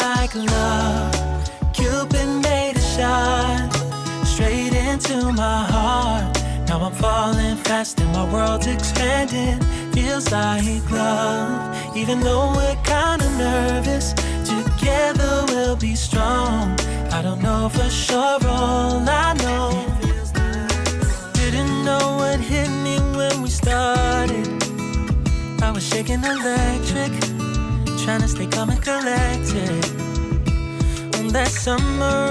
like love. Cupid made a shot straight into my heart. Now I'm falling fast and my world's expanding. Feels like love, even though we're kinda nervous. Together we'll be strong. I don't know for sure, all I know. Didn't know what hit me when we started. I was shaking electric trying to stay calm and collected. On that summer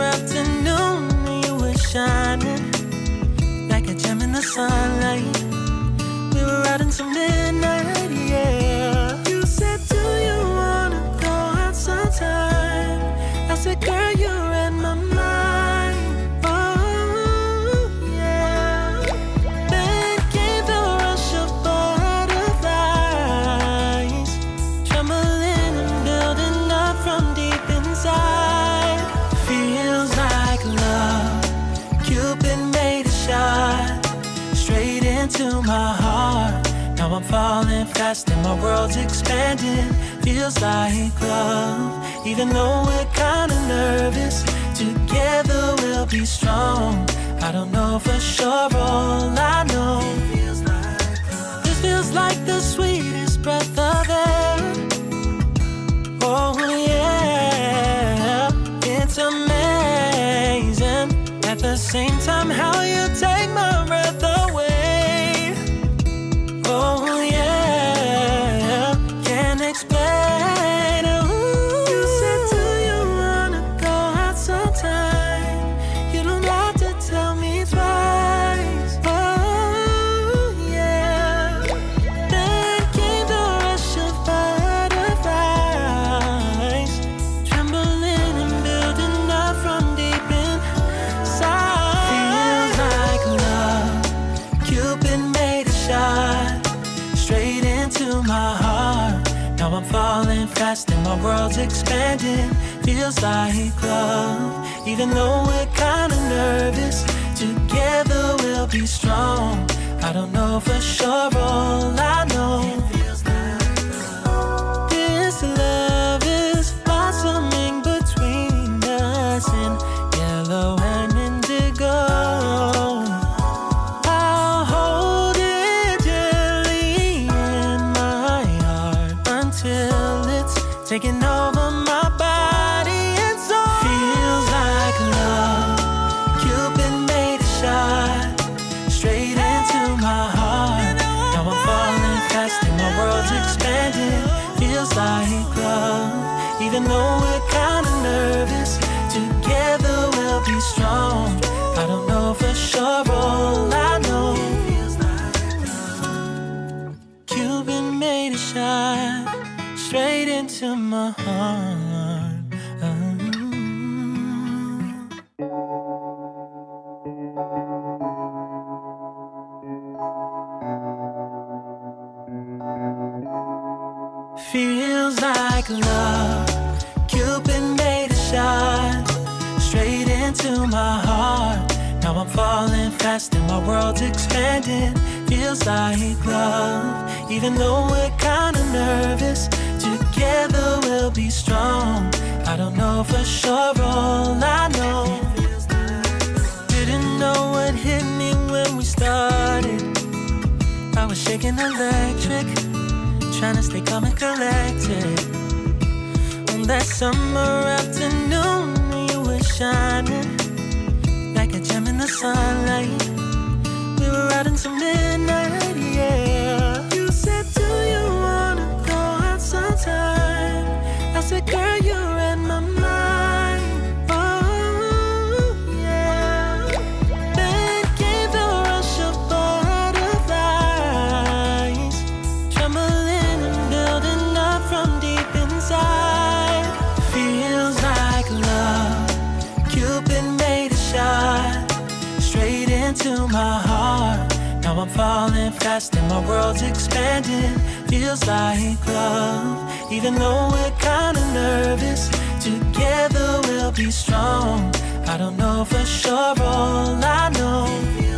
my heart. Now I'm falling fast and my world's expanding. Feels like love, even though we're kinda nervous. Together we'll be strong. I don't know for sure, all I know. feels like This feels like the sweetest breath of air. Oh yeah, it's amazing. At the same time, how you take into my heart. Now I'm falling fast and my world's expanding. Feels like love, even though we're kinda nervous. Together we'll be strong. I don't know for sure, all I know. Taking over my body and soul. Feels like love. Cupid made a shot straight into my heart. Now I'm falling fast and my world's expanding. Feels like love, even though we're kinda nervous. Together we'll be strong. I don't know for sure, all I know. Cupid made a shot straight into my heart. Feels like love. Cupid made a shot straight into my heart. Now I'm falling fast and my world's expanding. Feels like love, even though we're kinda nervous. Together we'll be strong. I don't know for sure, all I know. Didn't know what hit me when we started. I was shaking electric, trying to stay calm and collected. On that summer afternoon, into my heart. Now I'm falling fast and my world's expanding. Feels like love, even though we're kinda nervous. Together we'll be strong. I don't know for sure, all I know.